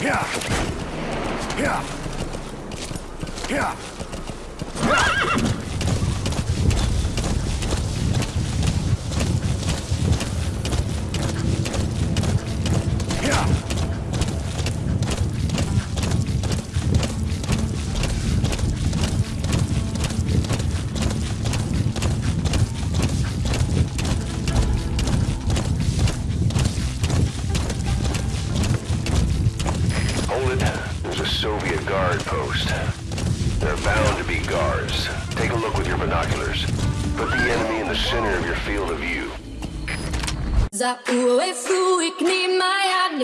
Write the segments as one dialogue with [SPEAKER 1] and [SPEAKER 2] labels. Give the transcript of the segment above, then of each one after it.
[SPEAKER 1] Yeah. Yeah. Yeah.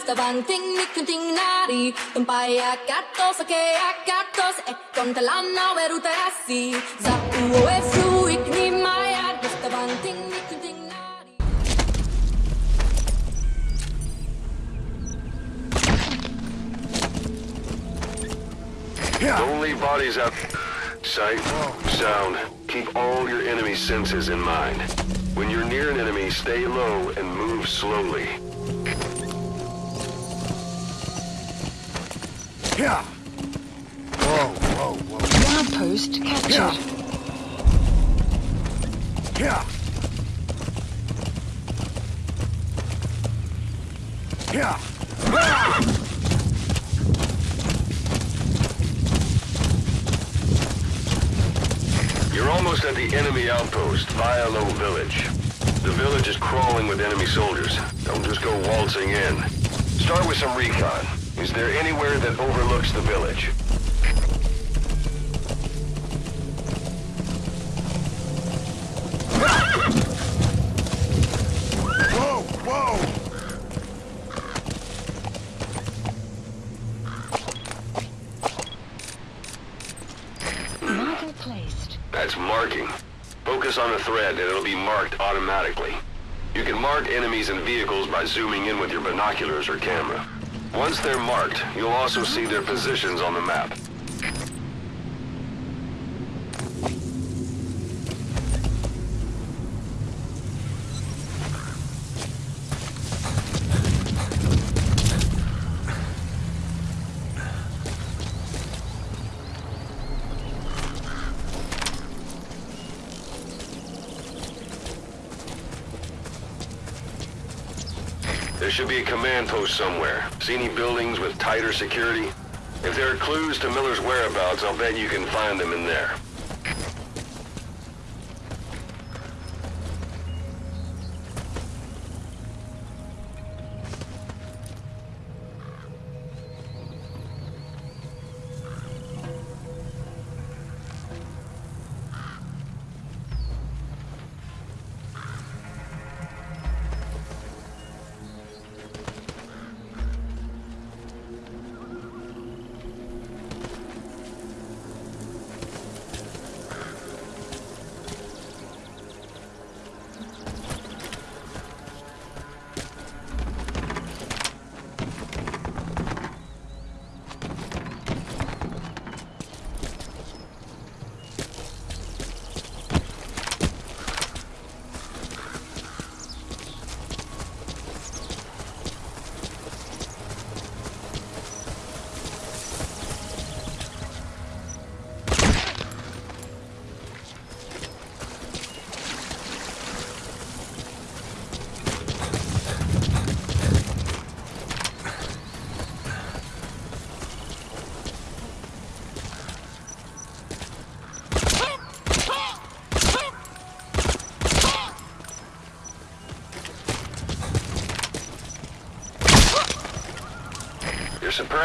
[SPEAKER 2] Maya nifta vanting nikunting nari Tumpaya katos ake akatos e kontalana verute asi Za ue fruik ni maya nifta vanting nikunting nari
[SPEAKER 1] Yeah.
[SPEAKER 3] Don't leave bodies. Sight, sound. Keep all your enemy senses in mind. When you're near an enemy, stay low and move slowly.
[SPEAKER 1] Yeah. Whoa, whoa, whoa.
[SPEAKER 4] Outpost captured.
[SPEAKER 1] Yeah. Yeah. Yeah.
[SPEAKER 3] You're almost at the enemy outpost, Wialo Village. The village is crawling with enemy soldiers. Don't just go waltzing in. Start with some recon. Is there anywhere that overlooks the village?
[SPEAKER 1] Whoa, whoa.
[SPEAKER 4] Marker placed.
[SPEAKER 3] That's marking. Focus on a thread and it'll be marked automatically. You can mark enemies and vehicles by zooming in with your binoculars or camera. Once they're marked, you'll also see their positions on the map. There should be a command post somewhere. See any buildings with tighter security? If there are clues to Miller's whereabouts, I'll bet you can find them in there.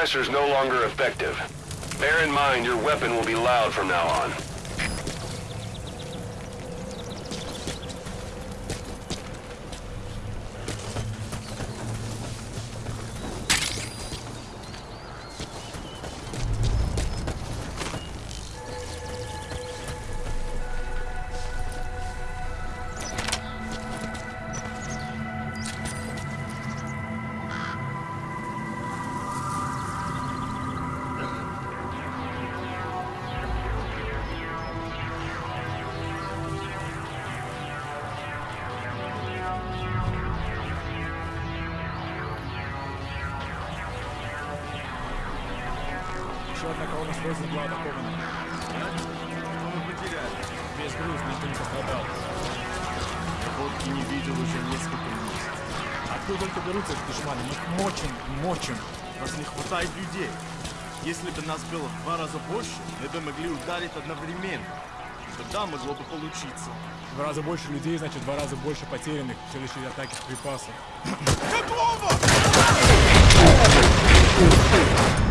[SPEAKER 3] Suppressor's no longer effective. Bear in mind your weapon will be loud from now on.
[SPEAKER 5] Еще одна колонна с поездом была атакована.
[SPEAKER 6] Мы потеряли.
[SPEAKER 5] Весь груз, никто не пострадал.
[SPEAKER 6] Водки не видел уже несколько месяцев.
[SPEAKER 5] Откуда только берутся эти душманы? Мы их мочим, мочим.
[SPEAKER 6] Нас не хватает людей. Если бы нас было в два раза больше, мы бы могли ударить одновременно. Тогда могло бы получиться.
[SPEAKER 5] В два раза больше людей, значит, в два раза больше потерянных в следующей атаке с припасов.
[SPEAKER 7] Outpost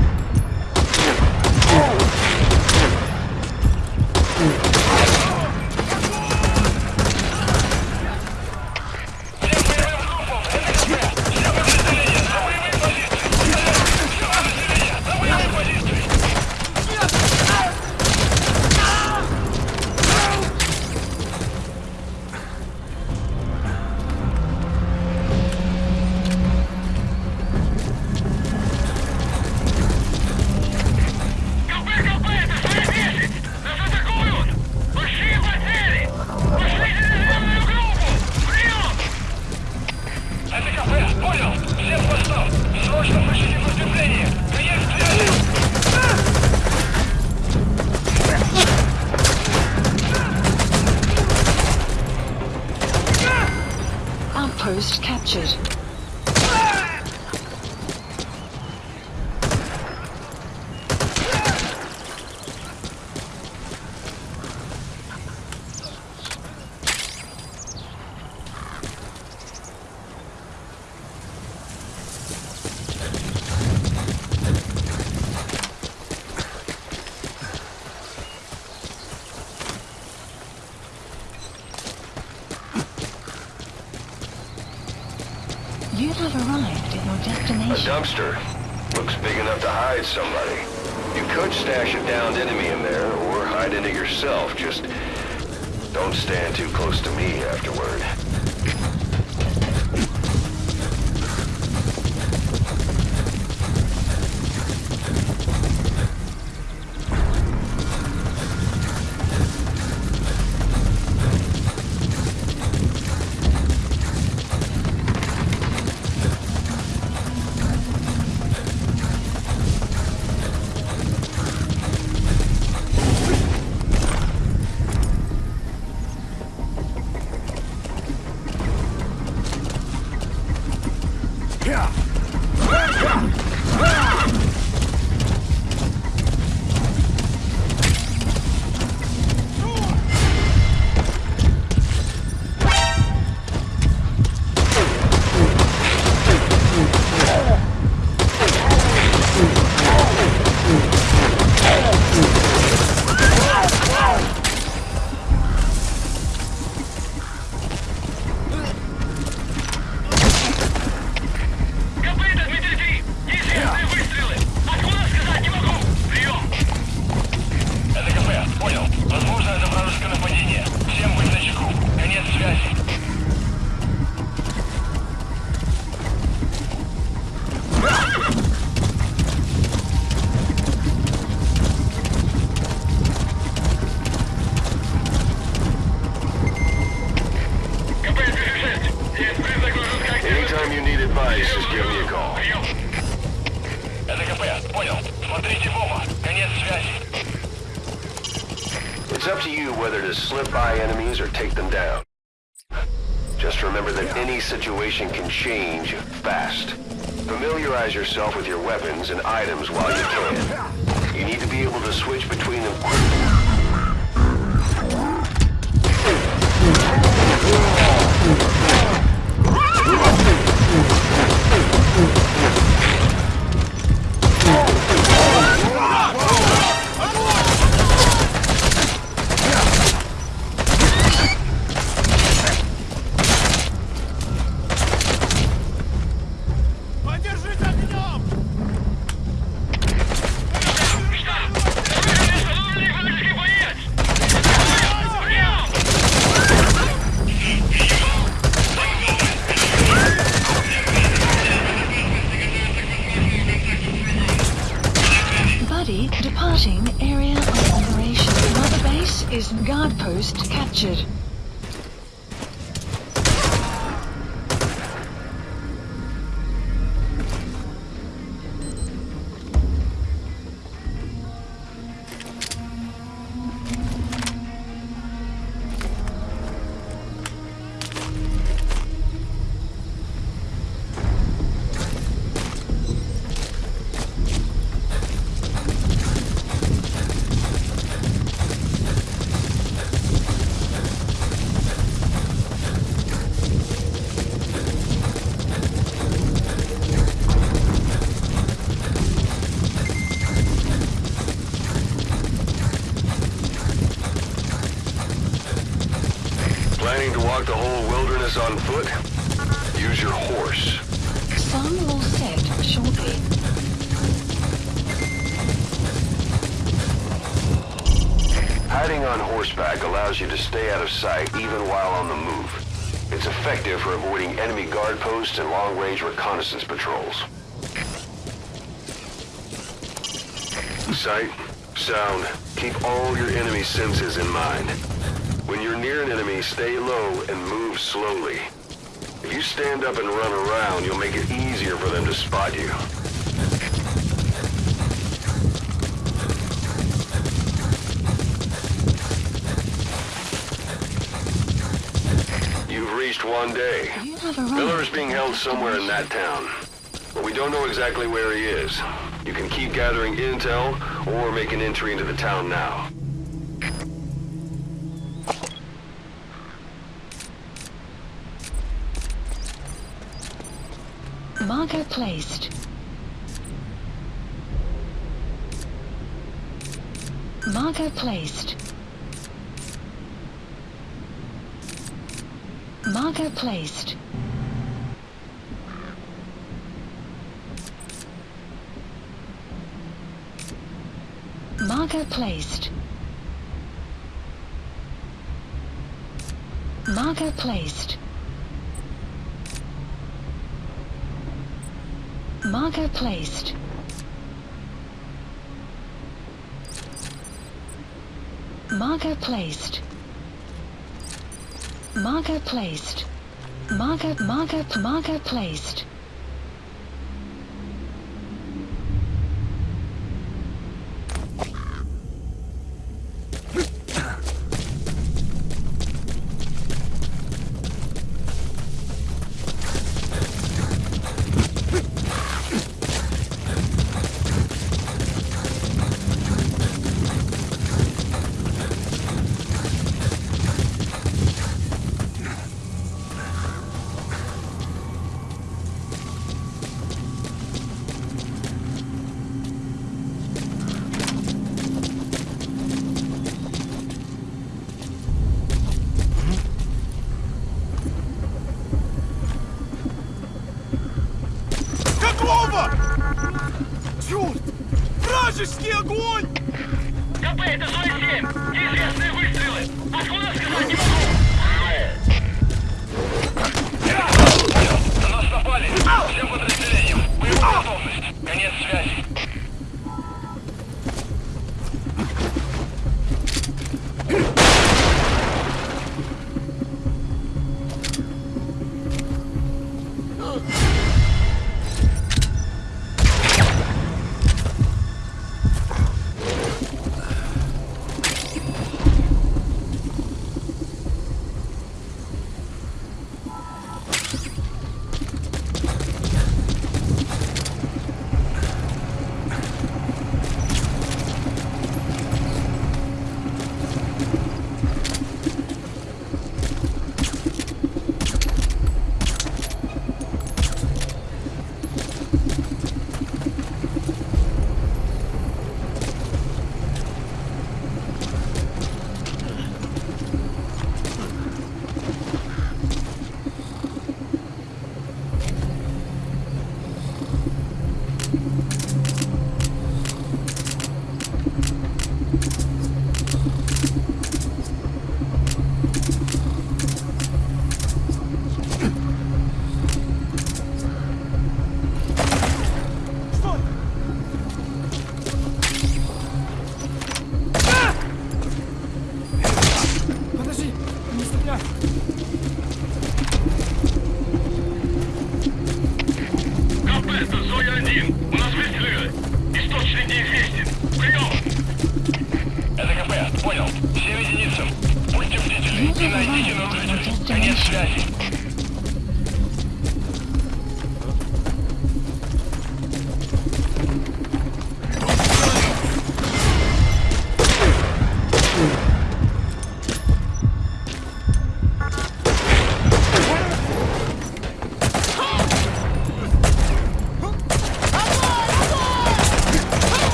[SPEAKER 3] dumpster. Looks big enough to hide somebody. You could stash a downed enemy in there, or hide in it yourself. Just don't stand too close to me afterward. It's up to you whether to slip by enemies or take them down. Just remember that any situation can change fast. Familiarize yourself with your weapons and items while you can. You need to be able to switch between them quickly. Yeah. Sight, sound, keep all your enemy senses in mind. When you're near an enemy, stay low and move slowly. If you stand up and run around, you'll make it easier for them to spot you. You've reached one day. Miller is being held somewhere in that town. But we don't know exactly where he is. You can keep gathering intel or make an entry into the town now.
[SPEAKER 4] Marker placed. Marker placed. Marker placed. Marker placed. Marker placed. Marker placed. Marker placed. Marker placed. Marker, marker, marker placed.
[SPEAKER 6] Черт! Вражеский огонь!
[SPEAKER 7] КП, это Зоя-7! Неизвестные выстрелы! Откуда сказать не могу! На нас напали! Всем подразделениям! Боевая готовность! Конец связи!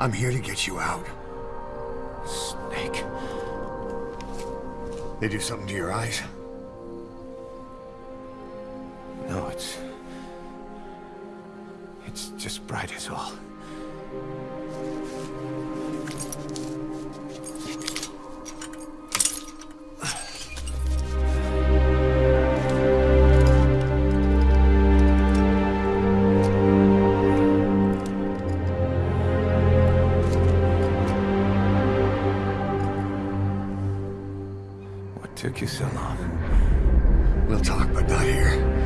[SPEAKER 1] I'm here to get you out.
[SPEAKER 8] Snake.
[SPEAKER 1] They do something to your eyes?
[SPEAKER 8] You so long?
[SPEAKER 1] We'll talk, but not here.